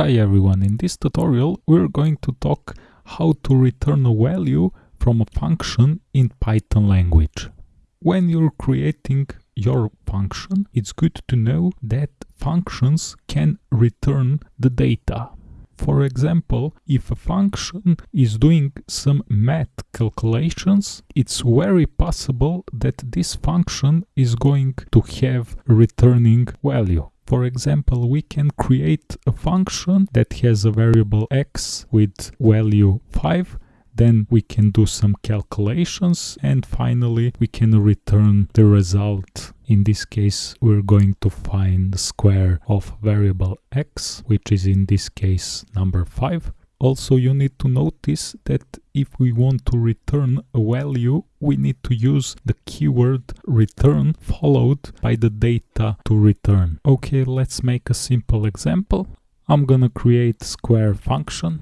Hi everyone, in this tutorial we're going to talk how to return a value from a function in Python language. When you're creating your function, it's good to know that functions can return the data. For example, if a function is doing some math calculations, it's very possible that this function is going to have returning value. For example, we can create a function that has a variable x with value 5 then we can do some calculations and finally we can return the result. In this case we're going to find the square of variable x which is in this case number 5. Also you need to notice that if we want to return a value we need to use the keyword return followed by the data to return. Okay let's make a simple example. I'm gonna create square function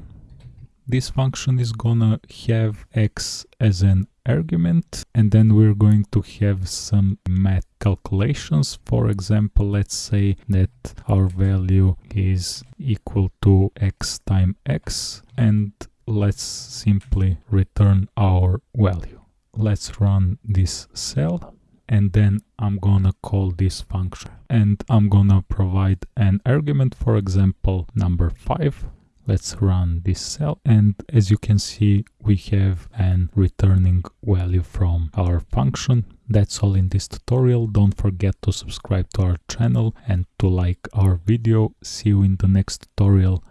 this function is gonna have x as an argument and then we're going to have some math calculations. For example let's say that our value is equal to x times x and let's simply return our value. Let's run this cell and then I'm gonna call this function. And I'm gonna provide an argument for example number 5 Let's run this cell and as you can see we have an returning value from our function. That's all in this tutorial. Don't forget to subscribe to our channel and to like our video. See you in the next tutorial.